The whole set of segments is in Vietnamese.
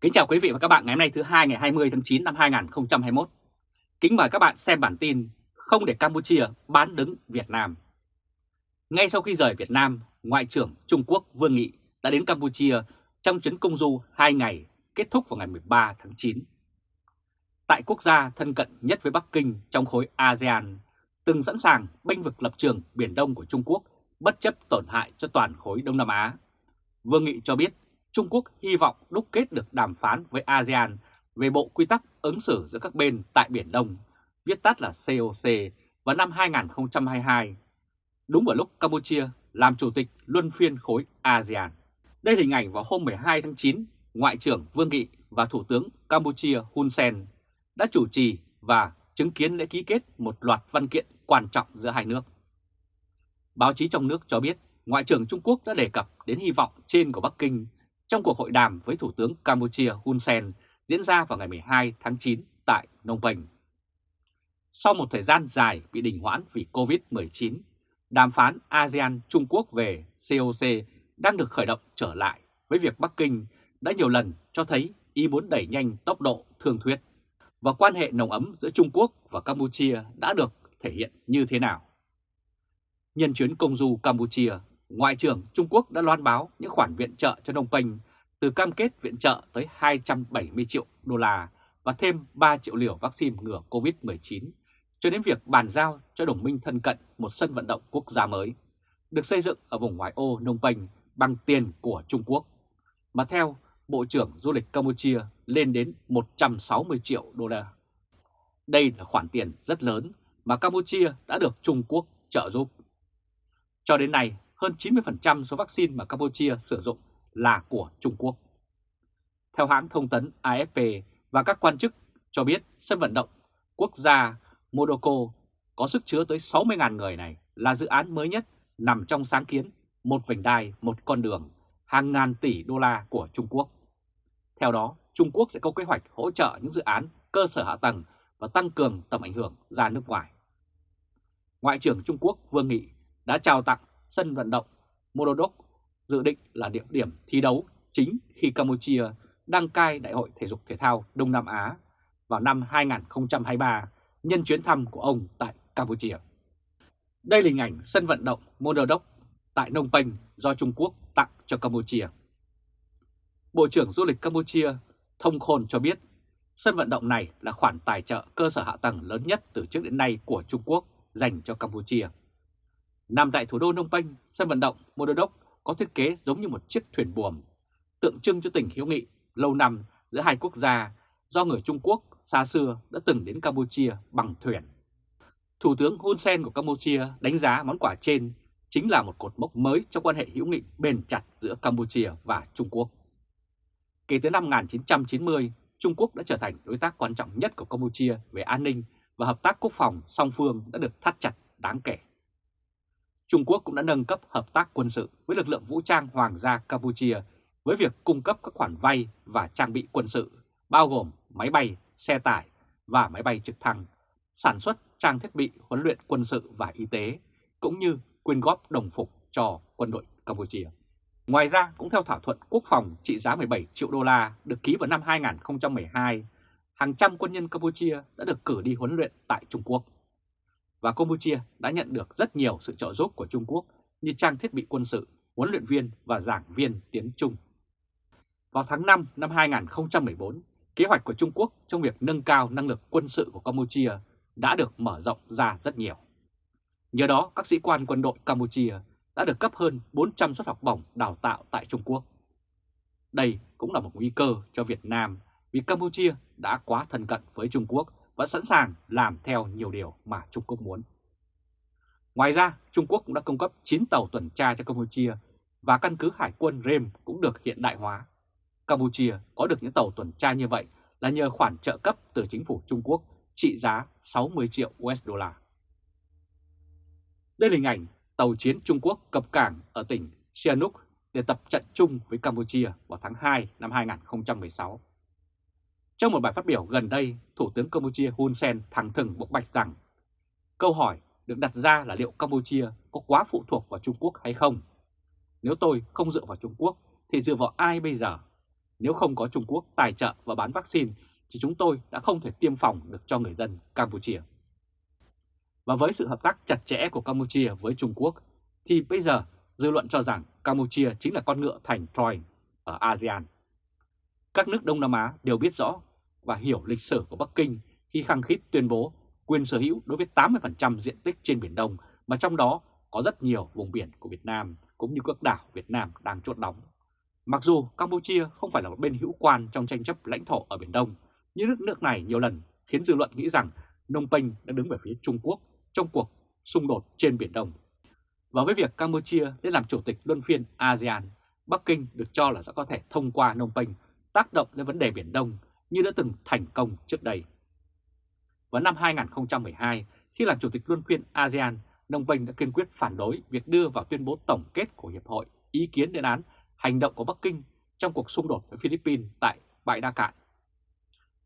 Kính chào quý vị và các bạn ngày hôm nay thứ hai ngày 20 tháng 9 năm 2021. Kính mời các bạn xem bản tin Không để Campuchia bán đứng Việt Nam. Ngay sau khi rời Việt Nam, Ngoại trưởng Trung Quốc Vương Nghị đã đến Campuchia trong chuyến công du 2 ngày kết thúc vào ngày 13 tháng 9. Tại quốc gia thân cận nhất với Bắc Kinh trong khối ASEAN, từng sẵn sàng bênh vực lập trường Biển Đông của Trung Quốc bất chấp tổn hại cho toàn khối Đông Nam Á. Vương Nghị cho biết Trung Quốc hy vọng đúc kết được đàm phán với ASEAN về bộ quy tắc ứng xử giữa các bên tại Biển Đông, viết tắt là COC, vào năm 2022, đúng vào lúc Campuchia làm chủ tịch luân phiên khối ASEAN. Đây là hình ảnh vào hôm 12 tháng 9, Ngoại trưởng Vương Nghị và Thủ tướng Campuchia Hun Sen đã chủ trì và chứng kiến lễ ký kết một loạt văn kiện quan trọng giữa hai nước. Báo chí trong nước cho biết Ngoại trưởng Trung Quốc đã đề cập đến hy vọng trên của Bắc Kinh trong cuộc hội đàm với Thủ tướng Campuchia Hun Sen diễn ra vào ngày 12 tháng 9 tại Phnom Penh. Sau một thời gian dài bị đình hoãn vì Covid-19, đàm phán ASEAN-Trung Quốc về COC đang được khởi động trở lại với việc Bắc Kinh đã nhiều lần cho thấy ý muốn đẩy nhanh tốc độ thương thuyết và quan hệ nồng ấm giữa Trung Quốc và Campuchia đã được thể hiện như thế nào. Nhân chuyến công du Campuchia, Ngoại trưởng Trung Quốc đã loan báo những khoản viện trợ cho Đông Penh từ cam kết viện trợ tới 270 triệu đô la và thêm 3 triệu liều vaccine ngừa COVID-19 cho đến việc bàn giao cho đồng minh thân cận một sân vận động quốc gia mới, được xây dựng ở vùng ngoại ô Nông Penh bằng tiền của Trung Quốc, mà theo Bộ trưởng Du lịch Campuchia lên đến 160 triệu đô la. Đây là khoản tiền rất lớn mà Campuchia đã được Trung Quốc trợ giúp. Cho đến nay, hơn 90% số vaccine mà Campuchia sử dụng là của Trung Quốc. Theo hãng thông tấn AFP và các quan chức cho biết sân vận động quốc gia Modoko có sức chứa tới 60.000 người này là dự án mới nhất nằm trong sáng kiến một vành đai, một con đường, hàng ngàn tỷ đô la của Trung Quốc. Theo đó, Trung Quốc sẽ có kế hoạch hỗ trợ những dự án cơ sở hạ tầng và tăng cường tầm ảnh hưởng ra nước ngoài. Ngoại trưởng Trung Quốc Vương Nghị đã trao tặng sân vận động Mododok dự định là địa điểm thi đấu chính khi Campuchia đăng cai Đại hội Thể dục Thể thao Đông Nam Á vào năm 2023 nhân chuyến thăm của ông tại Campuchia. Đây là hình ảnh sân vận động Mododok tại Nông Penh do Trung Quốc tặng cho Campuchia. Bộ trưởng Du lịch Campuchia Thông Khôn cho biết, sân vận động này là khoản tài trợ cơ sở hạ tầng lớn nhất từ trước đến nay của Trung Quốc dành cho Campuchia. Nằm tại thủ đô Nông Penh, sân vận động Mododoc có thiết kế giống như một chiếc thuyền buồm, tượng trưng cho tình hiếu nghị lâu năm giữa hai quốc gia do người Trung Quốc xa xưa đã từng đến Campuchia bằng thuyền. Thủ tướng Hun Sen của Campuchia đánh giá món quà trên chính là một cột mốc mới trong quan hệ hữu nghị bền chặt giữa Campuchia và Trung Quốc. Kể từ năm 1990, Trung Quốc đã trở thành đối tác quan trọng nhất của Campuchia về an ninh và hợp tác quốc phòng song phương đã được thắt chặt đáng kể. Trung Quốc cũng đã nâng cấp hợp tác quân sự với lực lượng vũ trang Hoàng gia Campuchia với việc cung cấp các khoản vay và trang bị quân sự, bao gồm máy bay, xe tải và máy bay trực thăng, sản xuất trang thiết bị huấn luyện quân sự và y tế, cũng như quyên góp đồng phục cho quân đội Campuchia. Ngoài ra, cũng theo thỏa thuận quốc phòng trị giá 17 triệu đô la được ký vào năm 2012, hàng trăm quân nhân Campuchia đã được cử đi huấn luyện tại Trung Quốc và Campuchia đã nhận được rất nhiều sự trợ giúp của Trung Quốc như trang thiết bị quân sự, huấn luyện viên và giảng viên tiếng Trung. Vào tháng 5 năm 2014, kế hoạch của Trung Quốc trong việc nâng cao năng lực quân sự của Campuchia đã được mở rộng ra rất nhiều. Nhờ đó, các sĩ quan quân đội Campuchia đã được cấp hơn 400 suất học bổng đào tạo tại Trung Quốc. Đây cũng là một nguy cơ cho Việt Nam vì Campuchia đã quá thân cận với Trung Quốc vẫn sẵn sàng làm theo nhiều điều mà Trung Quốc muốn. Ngoài ra, Trung Quốc cũng đã cung cấp 9 tàu tuần tra cho Campuchia và căn cứ hải quân Rem cũng được hiện đại hóa. Campuchia có được những tàu tuần tra như vậy là nhờ khoản trợ cấp từ chính phủ Trung Quốc trị giá 60 triệu USD. Đây là hình ảnh tàu chiến Trung Quốc cập cảng ở tỉnh Sihanouk để tập trận chung với Campuchia vào tháng 2 năm 2016. Trong một bài phát biểu gần đây, Thủ tướng Campuchia Hun Sen thẳng thừng bộc bạch rằng câu hỏi được đặt ra là liệu Campuchia có quá phụ thuộc vào Trung Quốc hay không? Nếu tôi không dựa vào Trung Quốc thì dựa vào ai bây giờ? nếu không có Trung Quốc tài trợ và bán vaccine thì chúng tôi đã không thể tiêm phòng được cho người dân Campuchia. Và với sự hợp tác chặt chẽ của Campuchia với Trung Quốc thì bây giờ dư luận cho rằng Campuchia chính là con ngựa thành Troy ở ASEAN. Các nước Đông Nam Á đều biết rõ và hiểu lịch sử của Bắc Kinh khi khăng khít tuyên bố quyền sở hữu đối với 80% diện tích trên Biển Đông mà trong đó có rất nhiều vùng biển của Việt Nam cũng như các đảo Việt Nam đang chốt đóng. Mặc dù Campuchia không phải là một bên hữu quan trong tranh chấp lãnh thổ ở Biển Đông, nhưng nước nước này nhiều lần khiến dư luận nghĩ rằng Nông Penh đã đứng về phía Trung Quốc trong cuộc xung đột trên Biển Đông. Và với việc Campuchia lên làm chủ tịch luân phiên ASEAN, Bắc Kinh được cho là sẽ có thể thông qua Nông Penh tác động lên vấn đề Biển Đông như đã từng thành công trước đây. Vào năm 2012, khi là chủ tịch luân phiên ASEAN, đồng Penh đã kiên quyết phản đối việc đưa vào tuyên bố tổng kết của Hiệp hội ý kiến lên án hành động của Bắc Kinh trong cuộc xung đột với Philippines tại Bãi Đa Cạn.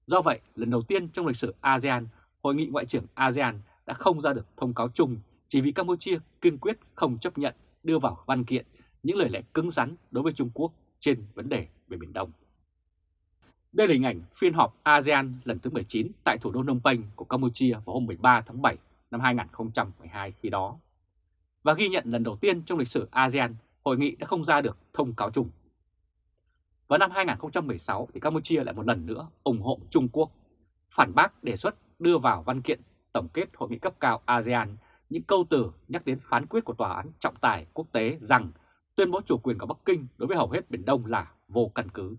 Do vậy, lần đầu tiên trong lịch sử ASEAN, Hội nghị Ngoại trưởng ASEAN đã không ra được thông cáo chung chỉ vì Campuchia kiên quyết không chấp nhận đưa vào văn kiện những lời lẽ cứng rắn đối với Trung Quốc trên vấn đề về Biển Đông. Đây là hình ảnh phiên họp ASEAN lần thứ 19 tại thủ đô Phnom Penh của Campuchia vào hôm 13 tháng 7 năm 2012 khi đó. Và ghi nhận lần đầu tiên trong lịch sử ASEAN, hội nghị đã không ra được thông cáo chung. Vào năm 2016 thì Campuchia lại một lần nữa ủng hộ Trung Quốc, phản bác đề xuất đưa vào văn kiện tổng kết hội nghị cấp cao ASEAN những câu từ nhắc đến phán quyết của Tòa án trọng tài quốc tế rằng tuyên bố chủ quyền của Bắc Kinh đối với hầu hết Biển Đông là vô căn cứ.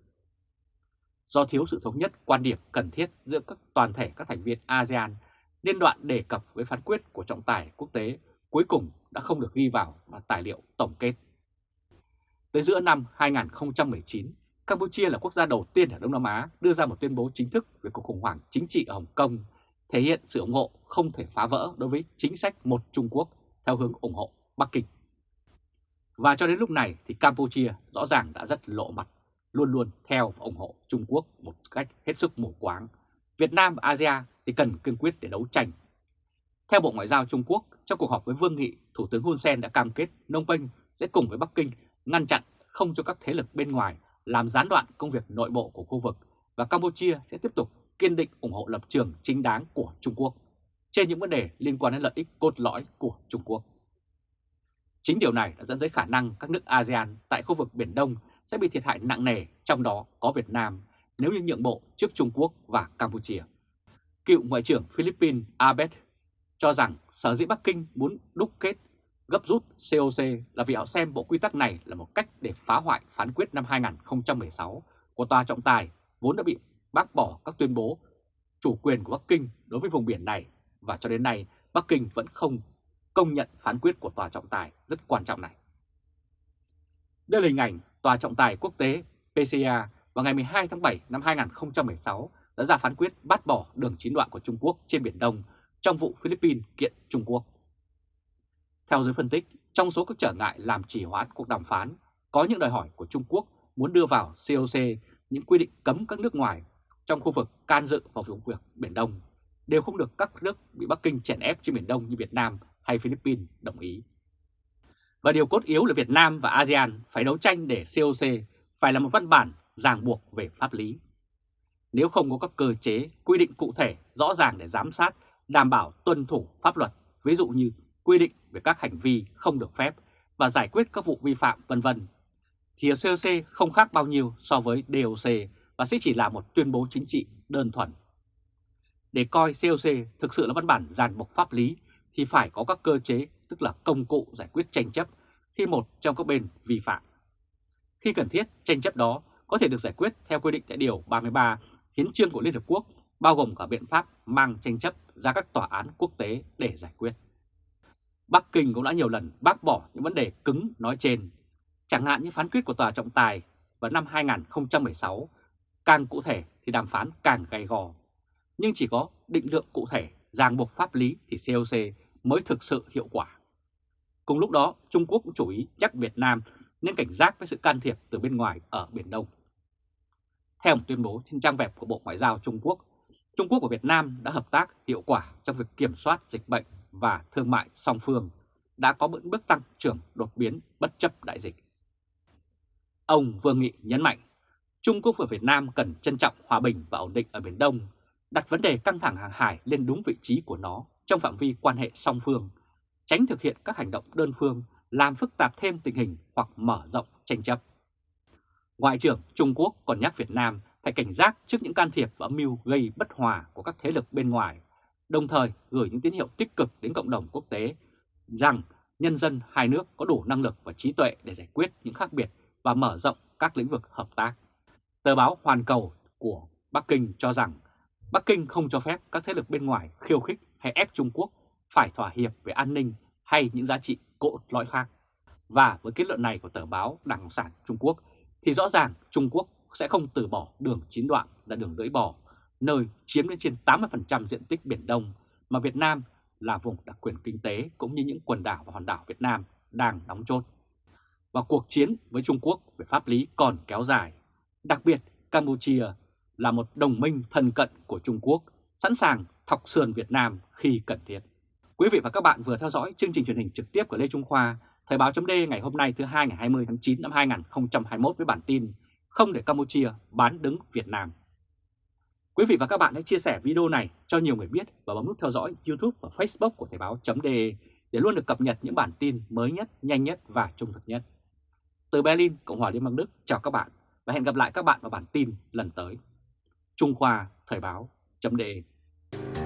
Do thiếu sự thống nhất quan điểm cần thiết giữa các toàn thể các thành viên ASEAN, liên đoạn đề cập với phán quyết của trọng tài quốc tế cuối cùng đã không được ghi vào và tài liệu tổng kết. Tới giữa năm 2019, Campuchia là quốc gia đầu tiên ở Đông Nam Á đưa ra một tuyên bố chính thức về cuộc khủng hoảng chính trị ở Hồng Kông, thể hiện sự ủng hộ không thể phá vỡ đối với chính sách một Trung Quốc theo hướng ủng hộ Bắc Kinh. Và cho đến lúc này thì Campuchia rõ ràng đã rất lộ mặt, luôn luôn theo và ủng hộ Trung Quốc một cách hết sức mù quáng. Việt Nam và ASEAN thì cần kiên quyết để đấu tranh. Theo Bộ Ngoại giao Trung Quốc, trong cuộc họp với Vương Nghị, Thủ tướng Hun Sen đã cam kết Nông Penh sẽ cùng với Bắc Kinh ngăn chặn không cho các thế lực bên ngoài làm gián đoạn công việc nội bộ của khu vực và Campuchia sẽ tiếp tục kiên định ủng hộ lập trường chính đáng của Trung Quốc trên những vấn đề liên quan đến lợi ích cốt lõi của Trung Quốc. Chính điều này đã dẫn tới khả năng các nước ASEAN tại khu vực Biển Đông sẽ bị thiệt hại nặng nề, trong đó có Việt Nam, nếu như nhượng bộ trước Trung Quốc và Campuchia. Cựu Ngoại trưởng Philippines Abed cho rằng sở dĩ Bắc Kinh muốn đúc kết gấp rút COC là vì họ xem bộ quy tắc này là một cách để phá hoại phán quyết năm 2016 của Tòa trọng tài vốn đã bị bác bỏ các tuyên bố chủ quyền của Bắc Kinh đối với vùng biển này và cho đến nay Bắc Kinh vẫn không công nhận phán quyết của Tòa trọng tài rất quan trọng này. Đây là hình ảnh Tòa trọng tài quốc tế PCA vào ngày 12 tháng 7 năm 2016 đã ra phán quyết bác bỏ đường chín đoạn của Trung Quốc trên Biển Đông trong vụ Philippines kiện Trung Quốc. Theo giới phân tích, trong số các trở ngại làm trì hoãn cuộc đàm phán, có những đòi hỏi của Trung Quốc muốn đưa vào COC những quy định cấm các nước ngoài trong khu vực can dự vào vụ việc Biển Đông đều không được các nước bị Bắc Kinh chèn ép trên Biển Đông như Việt Nam hay Philippines đồng ý. Và điều cốt yếu là Việt Nam và ASEAN phải đấu tranh để COC phải là một văn bản ràng buộc về pháp lý. Nếu không có các cơ chế, quy định cụ thể, rõ ràng để giám sát, đảm bảo tuân thủ pháp luật, ví dụ như quy định về các hành vi không được phép và giải quyết các vụ vi phạm vân vân thì COC không khác bao nhiêu so với DOC và sẽ chỉ là một tuyên bố chính trị đơn thuần. Để coi COC thực sự là văn bản ràng buộc pháp lý thì phải có các cơ chế tức là công cụ giải quyết tranh chấp khi một trong các bên vi phạm. Khi cần thiết, tranh chấp đó có thể được giải quyết theo quy định tại Điều 33 Hiến trương của Liên Hợp Quốc bao gồm cả biện pháp mang tranh chấp ra các tòa án quốc tế để giải quyết. Bắc Kinh cũng đã nhiều lần bác bỏ những vấn đề cứng nói trên, chẳng hạn như phán quyết của Tòa trọng tài vào năm 2016, càng cụ thể thì đàm phán càng gay gò. Nhưng chỉ có định lượng cụ thể, ràng buộc pháp lý thì COC mới thực sự hiệu quả. Cùng lúc đó, Trung Quốc cũng chú ý nhắc Việt Nam nên cảnh giác với sự can thiệp từ bên ngoài ở Biển Đông. Theo một tuyên bố trên trang web của Bộ Ngoại giao Trung Quốc, Trung Quốc và Việt Nam đã hợp tác hiệu quả trong việc kiểm soát dịch bệnh và thương mại song phương, đã có những bước tăng trưởng đột biến bất chấp đại dịch. Ông Vương Nghị nhấn mạnh, Trung Quốc và Việt Nam cần trân trọng hòa bình và ổn định ở Biển Đông, đặt vấn đề căng thẳng hàng hải lên đúng vị trí của nó trong phạm vi quan hệ song phương, tránh thực hiện các hành động đơn phương làm phức tạp thêm tình hình hoặc mở rộng tranh chấp. Ngoại trưởng Trung Quốc còn nhắc Việt Nam phải cảnh giác trước những can thiệp và âm mưu gây bất hòa của các thế lực bên ngoài, đồng thời gửi những tín hiệu tích cực đến cộng đồng quốc tế rằng nhân dân hai nước có đủ năng lực và trí tuệ để giải quyết những khác biệt và mở rộng các lĩnh vực hợp tác. Tờ báo Hoàn Cầu của Bắc Kinh cho rằng Bắc Kinh không cho phép các thế lực bên ngoài khiêu khích hay ép Trung Quốc phải thỏa hiệp về an ninh hay những giá trị cốt lõi khác. Và với kết luận này của tờ báo Đảng Cộng sản Trung Quốc thì rõ ràng Trung Quốc sẽ không từ bỏ đường chín đoạn là đường lưỡi bò, nơi chiếm đến trên 80% diện tích Biển Đông mà Việt Nam là vùng đặc quyền kinh tế cũng như những quần đảo và hòn đảo Việt Nam đang đóng chốt. Và cuộc chiến với Trung Quốc về pháp lý còn kéo dài. Đặc biệt, Campuchia là một đồng minh thân cận của Trung Quốc, sẵn sàng thọc sườn Việt Nam khi cần thiết. Quý vị và các bạn vừa theo dõi chương trình truyền hình trực tiếp của Lê Trung Khoa, Thời báo chấm ngày hôm nay thứ hai ngày 20 tháng 9 năm 2021 với bản tin Không để Campuchia bán đứng Việt Nam. Quý vị và các bạn hãy chia sẻ video này cho nhiều người biết và bấm nút theo dõi YouTube và Facebook của Thời báo chấm để luôn được cập nhật những bản tin mới nhất, nhanh nhất và trung thực nhất. Từ Berlin, Cộng hòa Liên bang Đức, chào các bạn và hẹn gặp lại các bạn vào bản tin lần tới. Trung Khoa Thời báo chấm Thank you.